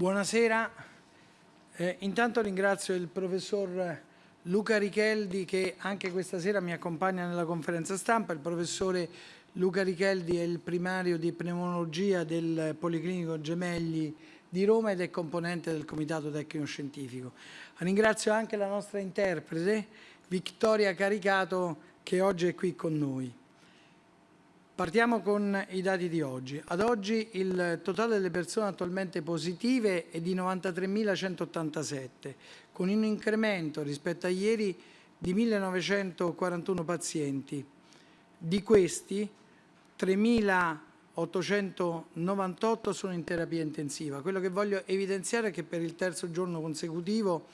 Buonasera, eh, intanto ringrazio il professor Luca Richeldi che anche questa sera mi accompagna nella conferenza stampa, il professore Luca Richeldi è il primario di pneumologia del Policlinico Gemelli di Roma ed è componente del Comitato Tecnico Scientifico. Ringrazio anche la nostra interprete Vittoria Caricato che oggi è qui con noi. Partiamo con i dati di oggi. Ad oggi il totale delle persone attualmente positive è di 93.187, con un incremento rispetto a ieri di 1.941 pazienti. Di questi 3.898 sono in terapia intensiva. Quello che voglio evidenziare è che per il terzo giorno consecutivo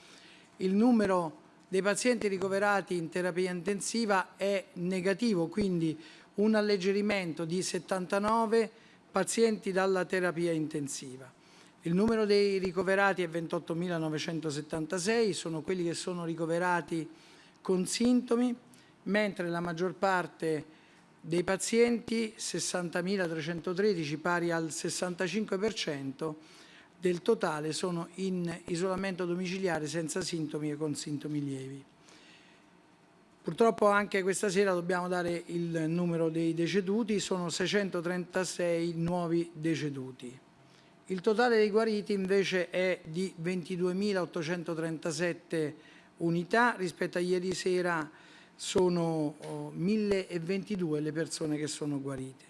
il numero dei pazienti ricoverati in terapia intensiva è negativo, quindi un alleggerimento di 79 pazienti dalla terapia intensiva. Il numero dei ricoverati è 28.976, sono quelli che sono ricoverati con sintomi, mentre la maggior parte dei pazienti, 60.313, pari al 65%, del totale sono in isolamento domiciliare senza sintomi e con sintomi lievi. Purtroppo anche questa sera dobbiamo dare il numero dei deceduti, sono 636 nuovi deceduti. Il totale dei guariti invece è di 22.837 unità, rispetto a ieri sera sono 1.022 le persone che sono guarite.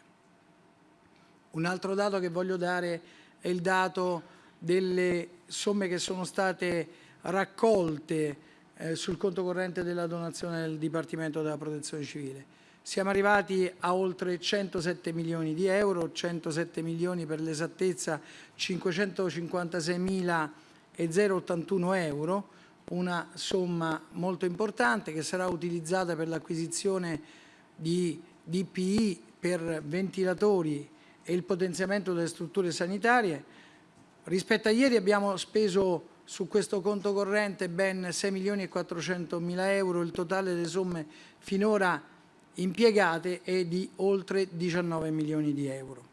Un altro dato che voglio dare è il dato delle somme che sono state raccolte eh, sul conto corrente della donazione del Dipartimento della Protezione Civile. Siamo arrivati a oltre 107 milioni di euro, 107 milioni per l'esattezza 556.081 euro, una somma molto importante che sarà utilizzata per l'acquisizione di DPI per ventilatori e il potenziamento delle strutture sanitarie. Rispetto a ieri abbiamo speso su questo conto corrente ben 6 milioni e 400 mila euro, il totale delle somme finora impiegate è di oltre 19 milioni di euro.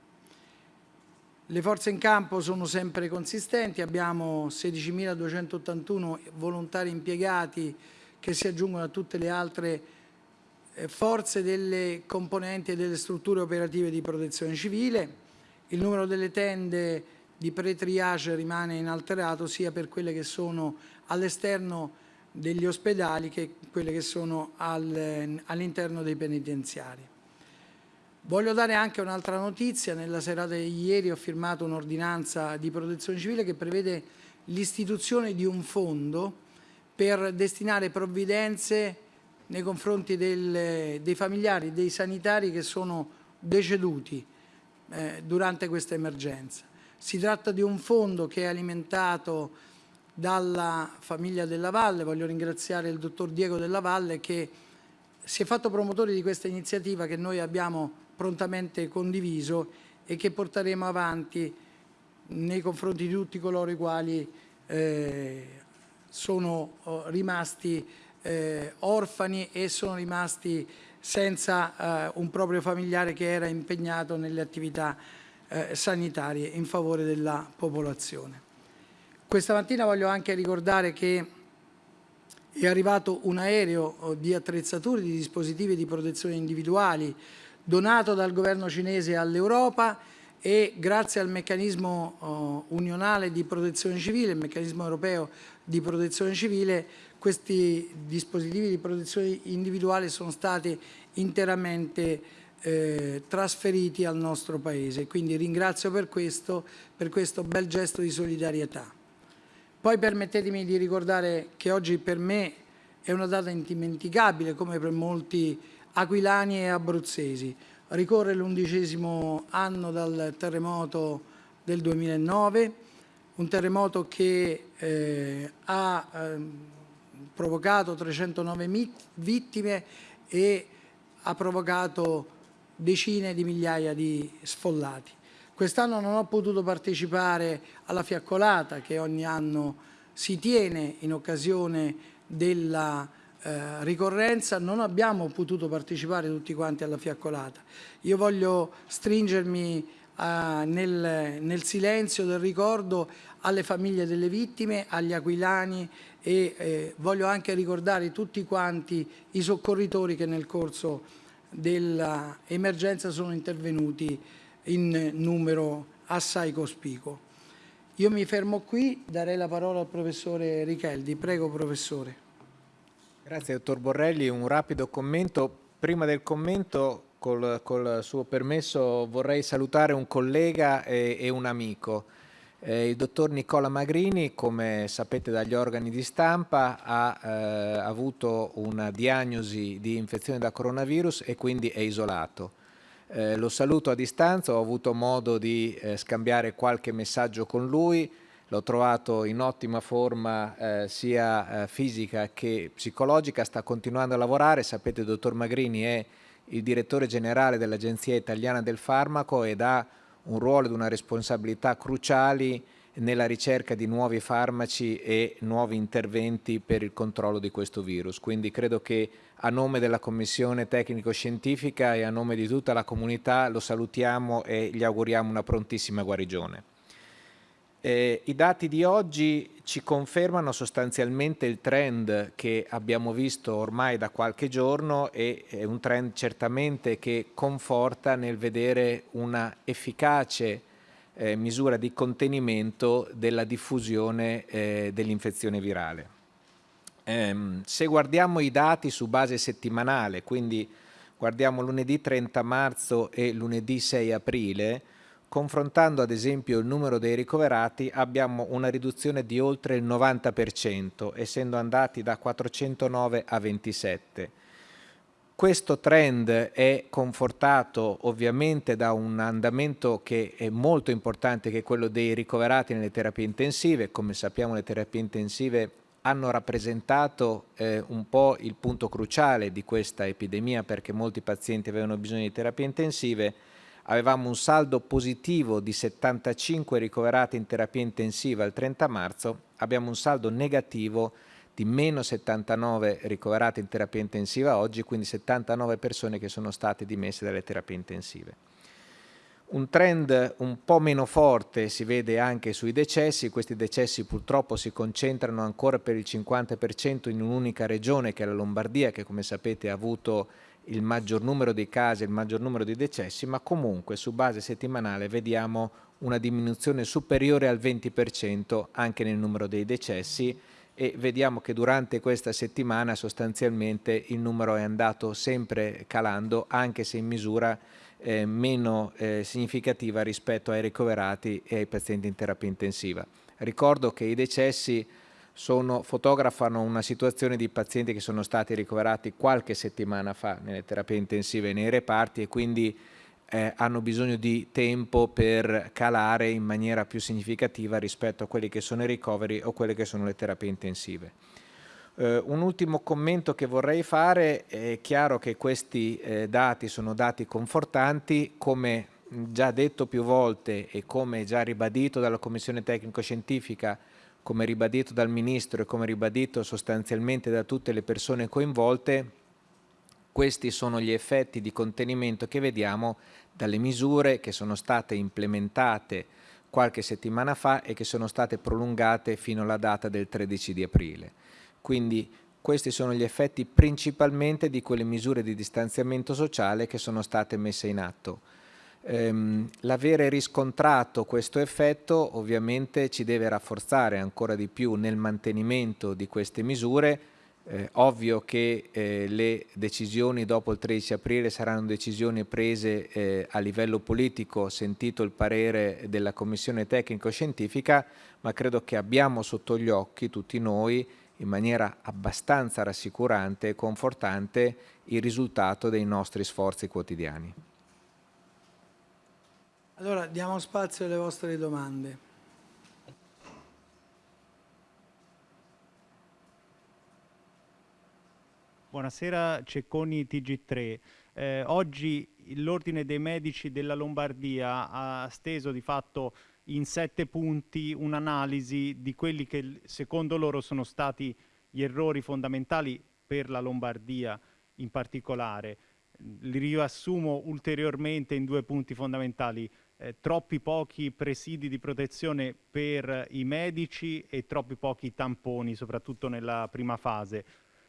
Le forze in campo sono sempre consistenti, abbiamo 16.281 volontari impiegati che si aggiungono a tutte le altre eh, forze delle componenti e delle strutture operative di protezione civile, il numero delle tende di pre-triage rimane inalterato sia per quelle che sono all'esterno degli ospedali che quelle che sono al, all'interno dei penitenziari. Voglio dare anche un'altra notizia, nella serata di ieri ho firmato un'ordinanza di protezione civile che prevede l'istituzione di un fondo per destinare provvidenze nei confronti del, dei familiari, dei sanitari che sono deceduti eh, durante questa emergenza. Si tratta di un fondo che è alimentato dalla famiglia della Valle, voglio ringraziare il dottor Diego della Valle che si è fatto promotore di questa iniziativa che noi abbiamo prontamente condiviso e che porteremo avanti nei confronti di tutti coloro i quali eh, sono oh, rimasti eh, orfani e sono rimasti senza eh, un proprio familiare che era impegnato nelle attività eh, sanitarie in favore della popolazione. Questa mattina voglio anche ricordare che è arrivato un aereo oh, di attrezzature, di dispositivi di protezione individuali donato dal governo cinese all'Europa e grazie al meccanismo oh, unionale di protezione civile, il meccanismo europeo di protezione civile, questi dispositivi di protezione individuale sono stati interamente eh, trasferiti al nostro Paese. Quindi ringrazio per questo, per questo bel gesto di solidarietà. Poi permettetemi di ricordare che oggi per me è una data indimenticabile, come per molti aquilani e abruzzesi. Ricorre l'undicesimo anno dal terremoto del 2009, un terremoto che eh, ha eh, provocato 309 vittime e ha provocato decine di migliaia di sfollati. Quest'anno non ho potuto partecipare alla fiaccolata che ogni anno si tiene in occasione della eh, ricorrenza, non abbiamo potuto partecipare tutti quanti alla fiaccolata. Io voglio stringermi eh, nel, nel silenzio del ricordo alle famiglie delle vittime, agli aquilani e eh, voglio anche ricordare tutti quanti i soccorritori che nel corso dell'emergenza sono intervenuti in numero assai cospicuo. Io mi fermo qui, darei la parola al professore Richeldi. Prego professore. Grazie dottor Borrelli, un rapido commento. Prima del commento, col, col suo permesso, vorrei salutare un collega e, e un amico. Eh, il dottor Nicola Magrini, come sapete dagli organi di stampa, ha eh, avuto una diagnosi di infezione da coronavirus e quindi è isolato. Eh, lo saluto a distanza, ho avuto modo di eh, scambiare qualche messaggio con lui, l'ho trovato in ottima forma eh, sia eh, fisica che psicologica, sta continuando a lavorare, sapete il dottor Magrini è il direttore generale dell'Agenzia Italiana del Farmaco ed ha un ruolo ed una responsabilità cruciali nella ricerca di nuovi farmaci e nuovi interventi per il controllo di questo virus. Quindi credo che a nome della Commissione Tecnico-Scientifica e a nome di tutta la comunità lo salutiamo e gli auguriamo una prontissima guarigione. Eh, I dati di oggi ci confermano sostanzialmente il trend che abbiamo visto ormai da qualche giorno e è un trend certamente che conforta nel vedere una efficace eh, misura di contenimento della diffusione eh, dell'infezione virale. Ehm, se guardiamo i dati su base settimanale, quindi guardiamo lunedì 30 marzo e lunedì 6 aprile, confrontando ad esempio il numero dei ricoverati abbiamo una riduzione di oltre il 90%, essendo andati da 409 a 27. Questo trend è confortato ovviamente da un andamento che è molto importante, che è quello dei ricoverati nelle terapie intensive. Come sappiamo le terapie intensive hanno rappresentato eh, un po' il punto cruciale di questa epidemia perché molti pazienti avevano bisogno di terapie intensive avevamo un saldo positivo di 75 ricoverati in terapia intensiva il 30 marzo, abbiamo un saldo negativo di meno 79 ricoverati in terapia intensiva oggi, quindi 79 persone che sono state dimesse dalle terapie intensive. Un trend un po' meno forte si vede anche sui decessi, questi decessi purtroppo si concentrano ancora per il 50% in un'unica regione che è la Lombardia che come sapete ha avuto il maggior numero di casi, il maggior numero di decessi, ma comunque su base settimanale vediamo una diminuzione superiore al 20% anche nel numero dei decessi e vediamo che durante questa settimana sostanzialmente il numero è andato sempre calando anche se in misura eh, meno eh, significativa rispetto ai ricoverati e ai pazienti in terapia intensiva. Ricordo che i decessi sono, fotografano una situazione di pazienti che sono stati ricoverati qualche settimana fa nelle terapie intensive nei reparti e quindi eh, hanno bisogno di tempo per calare in maniera più significativa rispetto a quelli che sono i ricoveri o quelle che sono le terapie intensive. Eh, un ultimo commento che vorrei fare, è chiaro che questi eh, dati sono dati confortanti, come già detto più volte e come già ribadito dalla Commissione Tecnico-Scientifica come ribadito dal Ministro e come ribadito sostanzialmente da tutte le persone coinvolte, questi sono gli effetti di contenimento che vediamo dalle misure che sono state implementate qualche settimana fa e che sono state prolungate fino alla data del 13 di aprile. Quindi questi sono gli effetti principalmente di quelle misure di distanziamento sociale che sono state messe in atto. Ehm, L'avere riscontrato questo effetto ovviamente ci deve rafforzare ancora di più nel mantenimento di queste misure. Eh, ovvio che eh, le decisioni dopo il 13 aprile saranno decisioni prese eh, a livello politico, sentito il parere della Commissione Tecnico-Scientifica, ma credo che abbiamo sotto gli occhi tutti noi in maniera abbastanza rassicurante e confortante il risultato dei nostri sforzi quotidiani. Allora diamo spazio alle vostre domande. Buonasera, Cecconi TG3. Eh, oggi l'Ordine dei Medici della Lombardia ha steso di fatto in sette punti un'analisi di quelli che secondo loro sono stati gli errori fondamentali per la Lombardia in particolare. Li riassumo ulteriormente in due punti fondamentali eh, troppi pochi presidi di protezione per i medici e troppi pochi tamponi, soprattutto nella prima fase.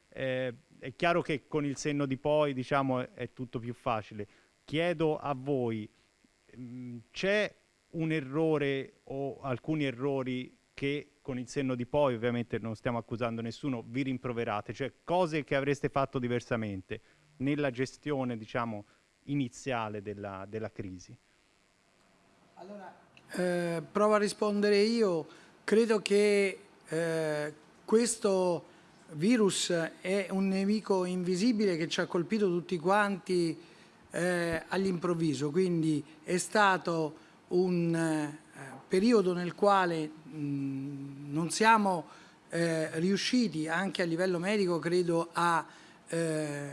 Eh, è chiaro che con il senno di poi diciamo, è tutto più facile. Chiedo a voi, mm, c'è un errore o alcuni errori che con il senno di poi, ovviamente non stiamo accusando nessuno, vi rimproverate, cioè cose che avreste fatto diversamente nella gestione diciamo, iniziale della, della crisi? Eh, provo a rispondere io. Credo che eh, questo virus è un nemico invisibile che ci ha colpito tutti quanti eh, all'improvviso, quindi è stato un eh, periodo nel quale mh, non siamo eh, riusciti anche a livello medico, credo, a, eh,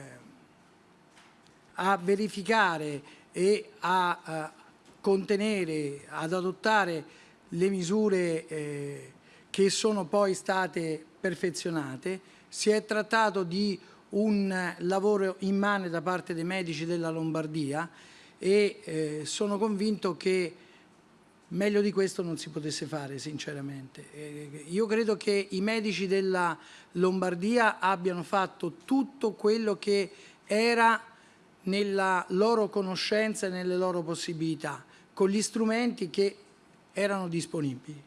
a verificare e a, contenere, ad adottare le misure eh, che sono poi state perfezionate. Si è trattato di un lavoro immane da parte dei medici della Lombardia e eh, sono convinto che meglio di questo non si potesse fare sinceramente. Eh, io credo che i medici della Lombardia abbiano fatto tutto quello che era nella loro conoscenza e nelle loro possibilità, con gli strumenti che erano disponibili.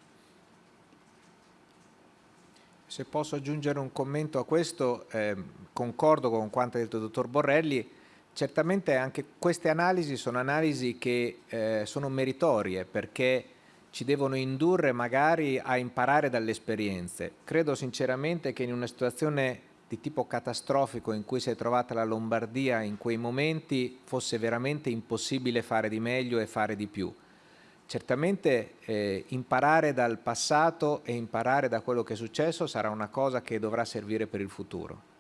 Se posso aggiungere un commento a questo, eh, concordo con quanto ha detto il dottor Borrelli, certamente anche queste analisi sono analisi che eh, sono meritorie perché ci devono indurre magari a imparare dalle esperienze. Credo sinceramente che in una situazione di tipo catastrofico in cui si è trovata la Lombardia in quei momenti fosse veramente impossibile fare di meglio e fare di più. Certamente eh, imparare dal passato e imparare da quello che è successo sarà una cosa che dovrà servire per il futuro.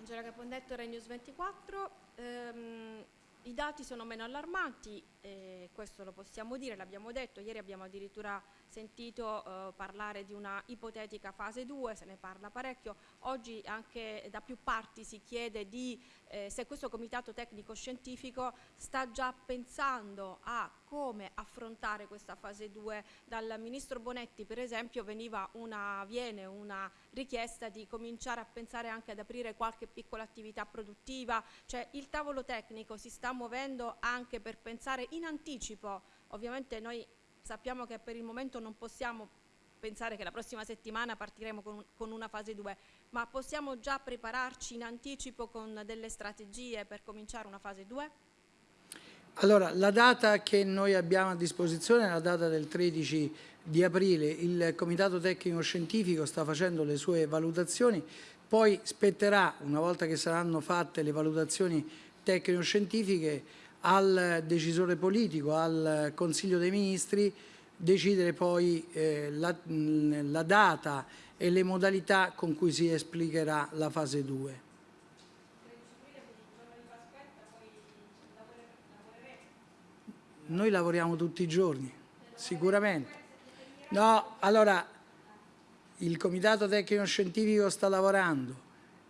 Angela Capondetto, Rai News 24. Ehm, I dati sono meno allarmanti, eh, questo lo possiamo dire, l'abbiamo detto, ieri abbiamo addirittura sentito eh, parlare di una ipotetica fase 2, se ne parla parecchio, oggi anche da più parti si chiede di eh, se questo comitato tecnico scientifico sta già pensando a come affrontare questa fase 2. Dal Ministro Bonetti per esempio una, viene una richiesta di cominciare a pensare anche ad aprire qualche piccola attività produttiva, cioè il tavolo tecnico si sta muovendo anche per pensare in anticipo, ovviamente noi sappiamo che per il momento non possiamo pensare che la prossima settimana partiremo con, con, una fase 2, ma possiamo già prepararci in anticipo con delle strategie per cominciare una fase 2? Allora, la data che noi abbiamo a disposizione è la data del 13 di aprile. Il Comitato Tecnico Scientifico sta facendo le sue valutazioni, poi spetterà, una volta che saranno fatte le valutazioni tecnico-scientifiche, al decisore politico, al Consiglio dei Ministri, decidere poi eh, la, la, data e le modalità con cui si esplicherà la fase 2. Noi lavoriamo tutti i giorni, sicuramente. No, allora, il Comitato Tecnico Scientifico sta lavorando,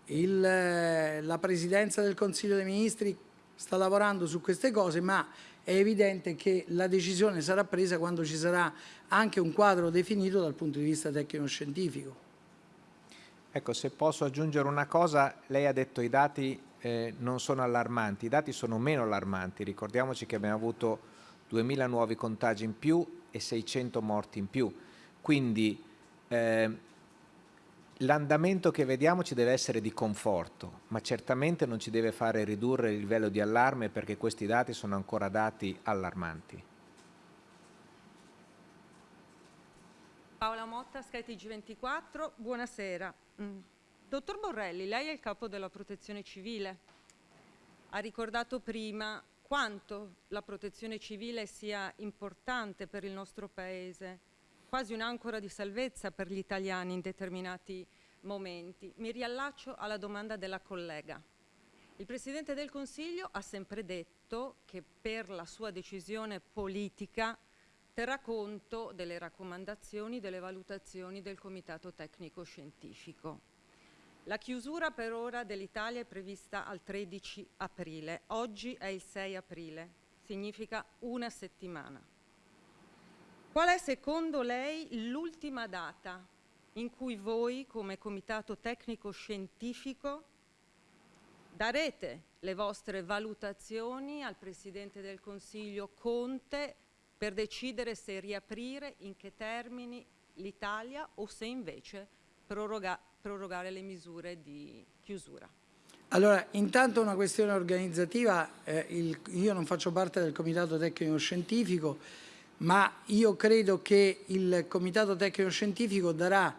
il, la Presidenza del Consiglio dei Ministri sta lavorando su queste cose, ma è evidente che la decisione sarà presa quando ci sarà anche un quadro definito dal punto di vista tecnico-scientifico. Ecco, se posso aggiungere una cosa, lei ha detto i dati eh, non sono allarmanti, i dati sono meno allarmanti, ricordiamoci che abbiamo avuto 2000 nuovi contagi in più e 600 morti in più, quindi eh, L'andamento che vediamo ci deve essere di conforto, ma certamente non ci deve fare ridurre il livello di allarme perché questi dati sono ancora dati allarmanti. Paola Motta, skytg 24 buonasera. Mm. Dottor Borrelli, lei è il capo della protezione civile. Ha ricordato prima quanto la protezione civile sia importante per il nostro Paese quasi un'ancora di salvezza per gli italiani in determinati momenti. Mi riallaccio alla domanda della collega. Il Presidente del Consiglio ha sempre detto che per la sua decisione politica terrà conto delle raccomandazioni, delle valutazioni del Comitato Tecnico Scientifico. La chiusura per ora dell'Italia è prevista al 13 aprile, oggi è il 6 aprile, significa una settimana. Qual è secondo lei l'ultima data in cui voi come Comitato Tecnico Scientifico darete le vostre valutazioni al Presidente del Consiglio Conte per decidere se riaprire, in che termini l'Italia o se invece proroga, prorogare le misure di chiusura. Allora, intanto una questione organizzativa, eh, il, io non faccio parte del Comitato Tecnico Scientifico, ma io credo che il Comitato Tecnico Scientifico darà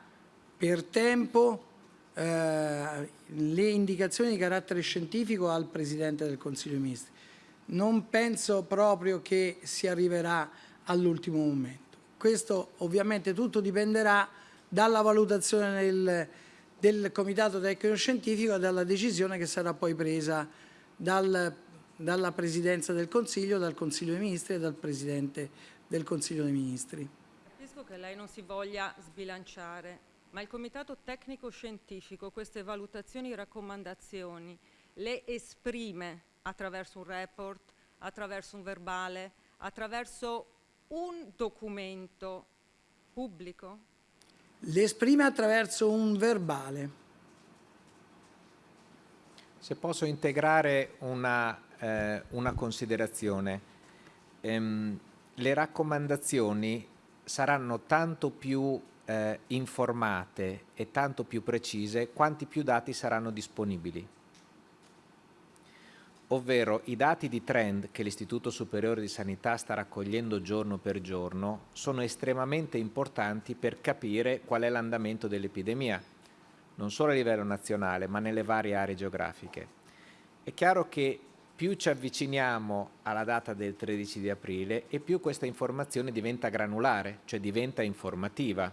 per tempo eh, le indicazioni di carattere scientifico al Presidente del Consiglio dei Ministri. Non penso proprio che si arriverà all'ultimo momento. Questo ovviamente tutto dipenderà dalla valutazione del, del Comitato Tecnico Scientifico e dalla decisione che sarà poi presa dal, dalla Presidenza del Consiglio, dal Consiglio dei Ministri e dal Presidente del Consiglio dei Ministri. Capisco che lei non si voglia sbilanciare, ma il Comitato Tecnico Scientifico queste valutazioni e raccomandazioni le esprime attraverso un report, attraverso un verbale, attraverso un documento pubblico? Le esprime attraverso un verbale. Se posso integrare una, eh, una considerazione, ehm, le raccomandazioni saranno tanto più eh, informate e tanto più precise quanti più dati saranno disponibili ovvero i dati di trend che l'Istituto Superiore di Sanità sta raccogliendo giorno per giorno sono estremamente importanti per capire qual è l'andamento dell'epidemia, non solo a livello nazionale ma nelle varie aree geografiche. È chiaro che più ci avviciniamo alla data del 13 di aprile e più questa informazione diventa granulare, cioè diventa informativa.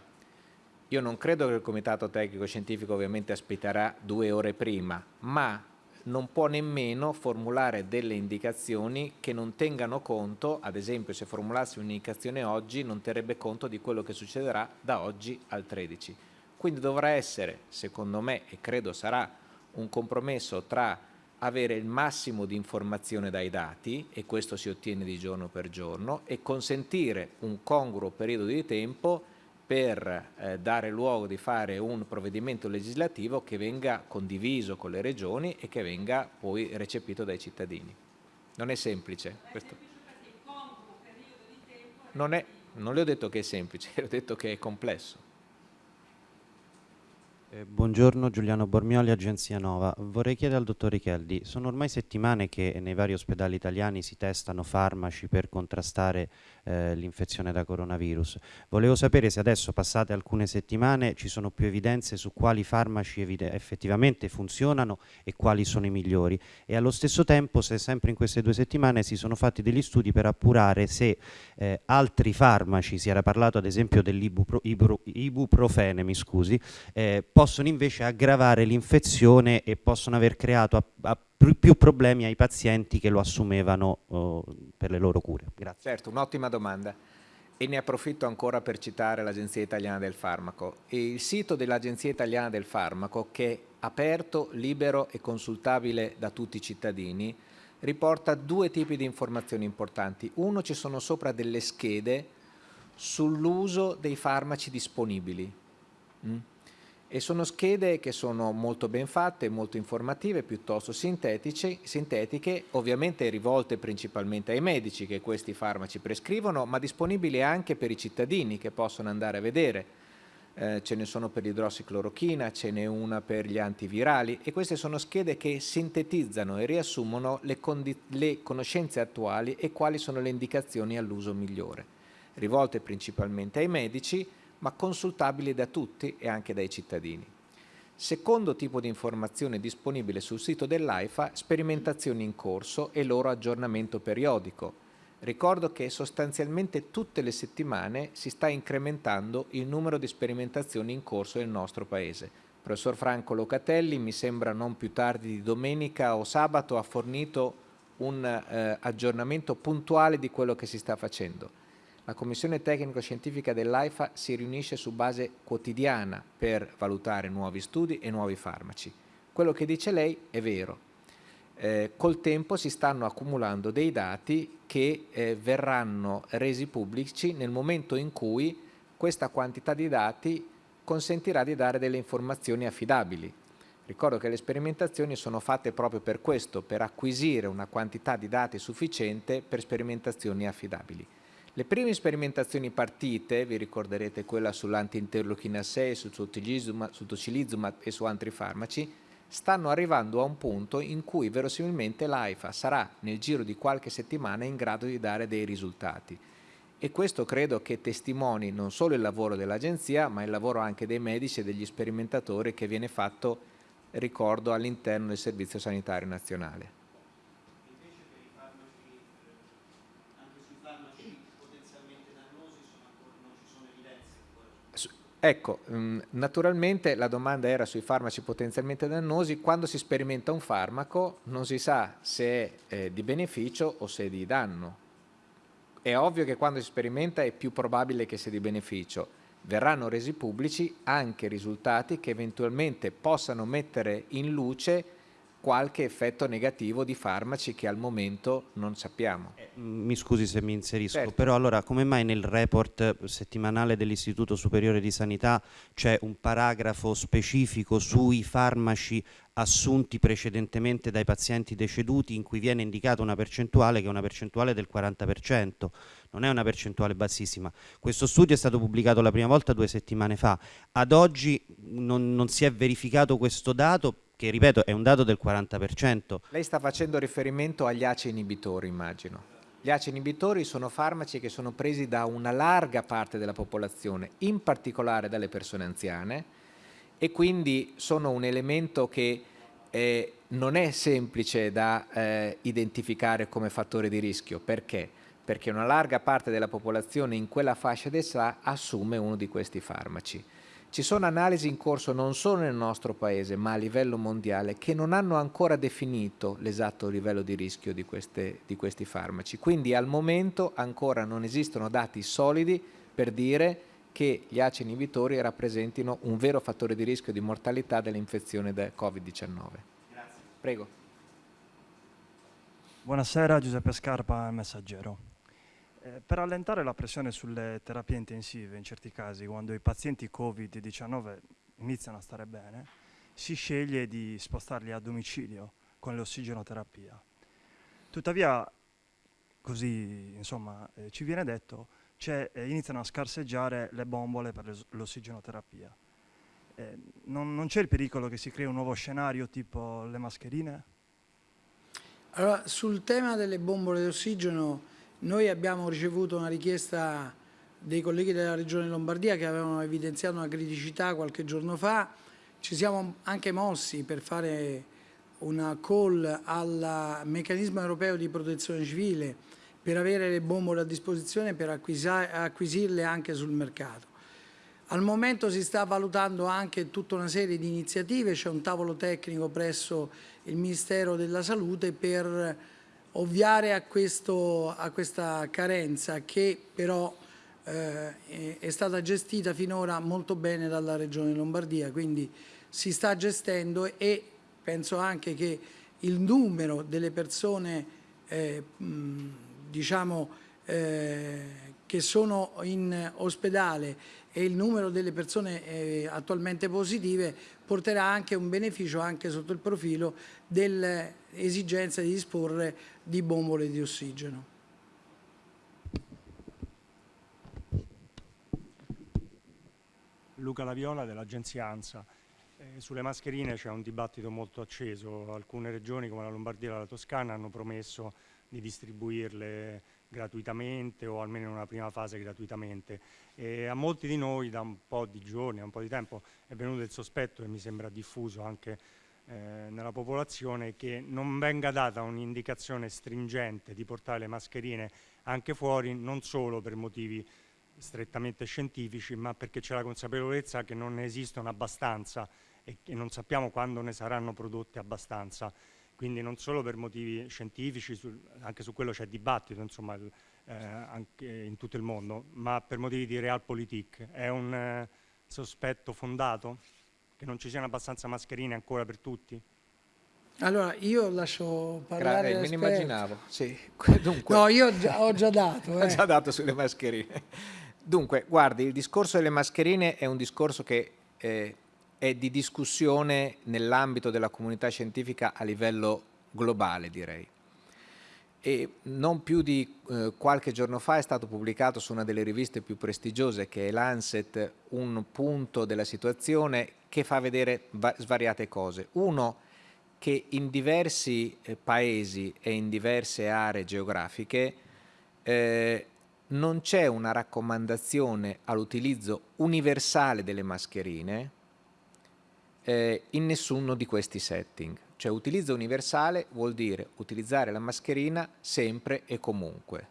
Io non credo che il Comitato Tecnico Scientifico ovviamente aspetterà due ore prima, ma non può nemmeno formulare delle indicazioni che non tengano conto, ad esempio se formulassi un'indicazione oggi non terrebbe conto di quello che succederà da oggi al 13. Quindi dovrà essere, secondo me, e credo sarà un compromesso tra avere il massimo di informazione dai dati, e questo si ottiene di giorno per giorno, e consentire un congruo periodo di tempo per eh, dare luogo di fare un provvedimento legislativo che venga condiviso con le regioni e che venga poi recepito dai cittadini. Non è semplice. Questo. Non, è, non le ho detto che è semplice, le ho detto che è complesso. Eh, buongiorno Giuliano Bormioli, Agenzia Nova. Vorrei chiedere al dottor Richeldi, sono ormai settimane che nei vari ospedali italiani si testano farmaci per contrastare eh, l'infezione da coronavirus. Volevo sapere se adesso, passate alcune settimane, ci sono più evidenze su quali farmaci effettivamente funzionano e quali sono i migliori e allo stesso tempo se sempre in queste due settimane si sono fatti degli studi per appurare se eh, altri farmaci, si era parlato ad esempio dell'ibuprofene, mi scusi, eh, possono invece aggravare l'infezione e possono aver creato a, a più problemi ai pazienti che lo assumevano uh, per le loro cure. Grazie. Certo, un'ottima domanda. E ne approfitto ancora per citare l'Agenzia Italiana del Farmaco. E il sito dell'Agenzia Italiana del Farmaco, che è aperto, libero e consultabile da tutti i cittadini, riporta due tipi di informazioni importanti. Uno, ci sono sopra delle schede sull'uso dei farmaci disponibili. Mm? E sono schede che sono molto ben fatte, molto informative, piuttosto sintetiche, ovviamente rivolte principalmente ai medici che questi farmaci prescrivono, ma disponibili anche per i cittadini che possono andare a vedere. Eh, ce ne sono per l'idrossiclorochina, ce n'è una per gli antivirali e queste sono schede che sintetizzano e riassumono le, le conoscenze attuali e quali sono le indicazioni all'uso migliore, rivolte principalmente ai medici, ma consultabili da tutti e anche dai cittadini. Secondo tipo di informazione disponibile sul sito dell'AIFA, sperimentazioni in corso e loro aggiornamento periodico. Ricordo che sostanzialmente tutte le settimane si sta incrementando il numero di sperimentazioni in corso nel nostro Paese. Professor Franco Locatelli, mi sembra non più tardi di domenica o sabato, ha fornito un eh, aggiornamento puntuale di quello che si sta facendo La commissione tecnico-scientifica dell'AIFA si riunisce su base quotidiana per valutare nuovi studi e nuovi farmaci. Quello che dice lei è vero. Eh, col tempo si stanno accumulando dei dati che eh, verranno resi pubblici nel momento in cui questa quantità di dati consentirà di dare delle informazioni affidabili. Ricordo che le sperimentazioni sono fatte proprio per questo, per acquisire una quantità di dati sufficiente per sperimentazioni affidabili. Le prime sperimentazioni partite, vi ricorderete quella sull'anti-interleuchina 6, sul tocilizumab e su altri farmaci, stanno arrivando a un punto in cui verosimilmente l'AIFA sarà nel giro di qualche settimana in grado di dare dei risultati e questo credo che testimoni non solo il lavoro dell'agenzia ma il lavoro anche dei medici e degli sperimentatori che viene fatto, ricordo, all'interno del Servizio Sanitario Nazionale. Ecco, mm, naturalmente la domanda era sui farmaci potenzialmente dannosi. Quando si sperimenta un farmaco non si sa se è eh, di beneficio o se è di danno. È ovvio che quando si sperimenta è più probabile che sia di beneficio. Verranno resi pubblici anche risultati che eventualmente possano mettere in luce qualche effetto negativo di farmaci che al momento non sappiamo. Eh, mi scusi se mi inserisco, certo. però allora come mai nel report settimanale dell'Istituto Superiore di Sanità c'è un paragrafo specifico sui farmaci assunti precedentemente dai pazienti deceduti in cui viene indicata una percentuale che è una percentuale del 40%, non è una percentuale bassissima. Questo studio è stato pubblicato la prima volta due settimane fa, ad oggi non, non si è verificato questo dato che ripeto è un dato del 40%. Lei sta facendo riferimento agli ACE inibitori, immagino. Gli ACE inibitori sono farmaci che sono presi da una larga parte della popolazione, in particolare dalle persone anziane, e quindi sono un elemento che eh, non è semplice da eh, identificare come fattore di rischio. Perché? Perché una larga parte della popolazione in quella fascia d'età assume uno di questi farmaci. Ci sono analisi in corso non solo nel nostro paese ma a livello mondiale che non hanno ancora definito l'esatto livello di rischio di, queste, di questi farmaci. Quindi al momento ancora non esistono dati solidi per dire che gli ACE inibitori rappresentino un vero fattore di rischio di mortalità dell'infezione da Covid-19. Grazie. Prego. Buonasera, Giuseppe Scarpa, Messaggero. Eh, per allentare la pressione sulle terapie intensive, in certi casi, quando i pazienti Covid-19 iniziano a stare bene, si sceglie di spostarli a domicilio con l'ossigenoterapia. Tuttavia, così insomma, eh, ci viene detto, eh, iniziano a scarseggiare le bombole per l'ossigenoterapia. Eh, non, non c'è il pericolo che si crei un nuovo scenario tipo le mascherine? Allora, sul tema delle bombole di ossigeno noi abbiamo ricevuto una richiesta dei colleghi della Regione Lombardia che avevano evidenziato una criticità qualche giorno fa, ci siamo anche mossi per fare una call al meccanismo europeo di protezione civile per avere le bombole a disposizione e per acquisirle anche sul mercato. Al momento si sta valutando anche tutta una serie di iniziative, c'è un tavolo tecnico presso il Ministero della Salute per ovviare a, questo, a questa carenza che però eh, è stata gestita finora molto bene dalla Regione Lombardia, quindi si sta gestendo e penso anche che il numero delle persone eh, mh, diciamo, eh, che sono in ospedale e il numero delle persone eh, attualmente positive porterà anche un beneficio anche sotto il profilo dell'esigenza di disporre di bombole di ossigeno. Luca Laviola dell'agenzia ANSA. Eh, sulle mascherine c'è un dibattito molto acceso, alcune regioni come la Lombardia e la Toscana hanno promesso di distribuirle gratuitamente o almeno in una prima fase gratuitamente. E a molti di noi da un po' di giorni, da un po' di tempo è venuto il sospetto e mi sembra diffuso anche eh, nella popolazione che non venga data un'indicazione stringente di portare le mascherine anche fuori non solo per motivi strettamente scientifici ma perché c'è la consapevolezza che non ne esistono abbastanza e che non sappiamo quando ne saranno prodotte abbastanza quindi non solo per motivi scientifici, su, anche su quello c'è dibattito, insomma, il, eh, anche in tutto il mondo, ma per motivi di realpolitik. È un eh, sospetto fondato che non ci siano abbastanza mascherine ancora per tutti? Allora, io lascio parlare Gra- me ne immaginavo, sì. Dunque, No, io ho già, ho già dato. Ho eh. già dato sulle mascherine. Dunque, guardi, il discorso delle mascherine è un discorso che eh, è di discussione nell'ambito della comunità scientifica a livello globale, direi. E non più di eh, qualche giorno fa è stato pubblicato su una delle riviste più prestigiose, che è Lancet, un punto della situazione che fa vedere va- svariate cose. Uno, che in diversi eh, paesi e in diverse aree geografiche eh, non c'è una raccomandazione all'utilizzo universale delle mascherine eh, in nessuno di questi setting. Cioè utilizzo universale vuol dire utilizzare la mascherina sempre e comunque,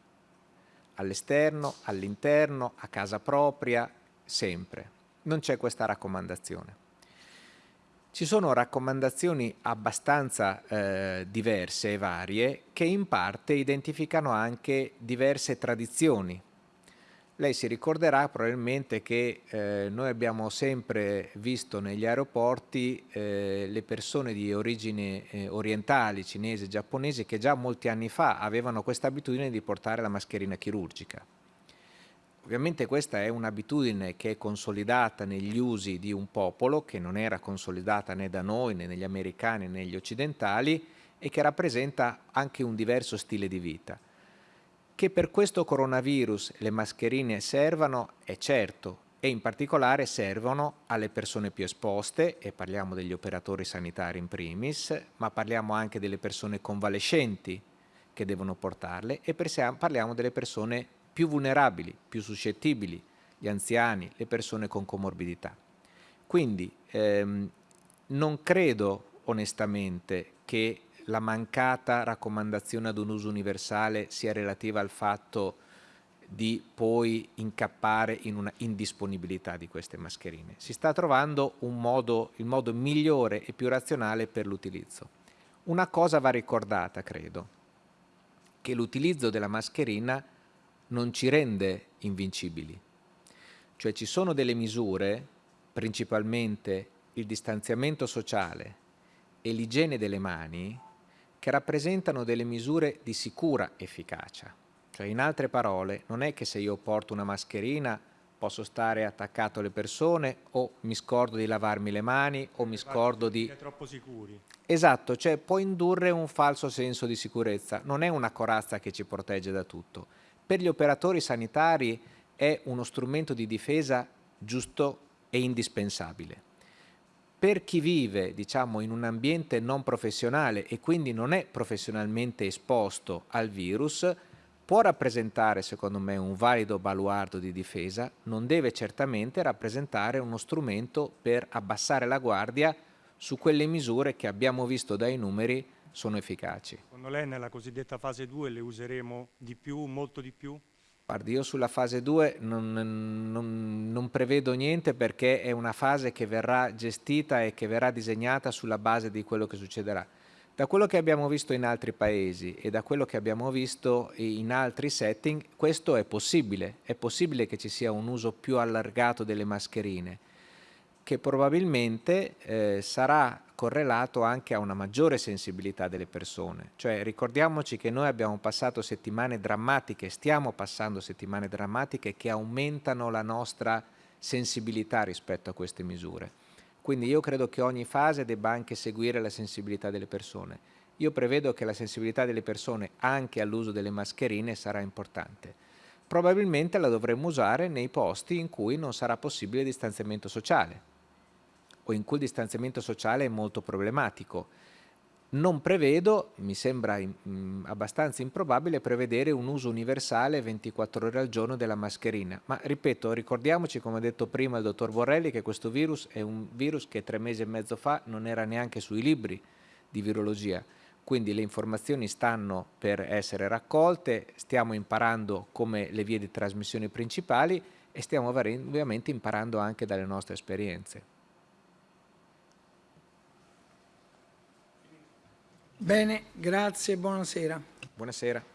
all'esterno, all'interno, a casa propria, sempre. Non c'è questa raccomandazione. Ci sono raccomandazioni abbastanza eh, diverse e varie che in parte identificano anche diverse tradizioni. Lei si ricorderà probabilmente che eh, noi abbiamo sempre visto negli aeroporti eh, le persone di origine eh, orientali, cinesi, giapponesi, che già molti anni fa avevano questa abitudine di portare la mascherina chirurgica. Ovviamente questa è un'abitudine che è consolidata negli usi di un popolo che non era consolidata né da noi né negli americani né negli occidentali e che rappresenta anche un diverso stile di vita. Che per questo coronavirus le mascherine servano è certo e in particolare servono alle persone più esposte e parliamo degli operatori sanitari in primis, ma parliamo anche delle persone convalescenti che devono portarle e parliamo delle persone più vulnerabili, più suscettibili, gli anziani, le persone con comorbidità. Quindi ehm, non credo onestamente che la mancata raccomandazione ad un uso universale sia relativa al fatto di poi incappare in una indisponibilità di queste mascherine. Si sta trovando modo, il modo migliore e più razionale per l'utilizzo. Una cosa va ricordata, credo, che l'utilizzo della mascherina non ci rende invincibili. Cioè ci sono delle misure, principalmente il distanziamento sociale e l'igiene delle mani, che rappresentano delle misure di sicura efficacia. Cioè in altre parole, non è che se io porto una mascherina posso stare attaccato alle persone o mi scordo di lavarmi le mani o mi scordo di... Siete troppo sicuri. Esatto, cioè può indurre un falso senso di sicurezza, non è una corazza che ci protegge da tutto. Per gli operatori sanitari è uno strumento di difesa giusto e indispensabile. Per chi vive, diciamo, in un ambiente non professionale e quindi non è professionalmente esposto al virus, può rappresentare, secondo me, un valido baluardo di difesa, non deve certamente rappresentare uno strumento per abbassare la guardia su quelle misure che abbiamo visto dai numeri sono efficaci. Secondo lei nella cosiddetta fase 2 le useremo di più, molto di più? Guardi, io sulla fase 2 non, non, non, prevedo niente perché è una fase che verrà gestita e che verrà disegnata sulla base di quello che succederà. Da quello che abbiamo visto in altri paesi e da quello che abbiamo visto in altri setting, questo è possibile. È possibile che ci sia un uso più allargato delle mascherine, che probabilmente eh, sarà correlato anche a una maggiore sensibilità delle persone. Cioè ricordiamoci che noi abbiamo passato settimane drammatiche, stiamo passando settimane drammatiche che aumentano la nostra sensibilità rispetto a queste misure. Quindi io credo che ogni fase debba anche seguire la sensibilità delle persone. Io prevedo che la sensibilità delle persone anche all'uso delle mascherine sarà importante. Probabilmente la dovremmo usare nei posti in cui non sarà possibile il distanziamento sociale o in cui il distanziamento sociale è molto problematico. Non prevedo, mi sembra mh, abbastanza improbabile, prevedere un uso universale 24 ore al giorno della mascherina. Ma ripeto, ricordiamoci, come ha detto prima il dottor Borrelli, che questo virus è un virus che tre mesi e mezzo fa non era neanche sui libri di virologia. Quindi le informazioni stanno per essere raccolte, stiamo imparando come le vie di trasmissione principali e stiamo ovviamente imparando anche dalle nostre esperienze. Bene, grazie, buonasera. Buonasera.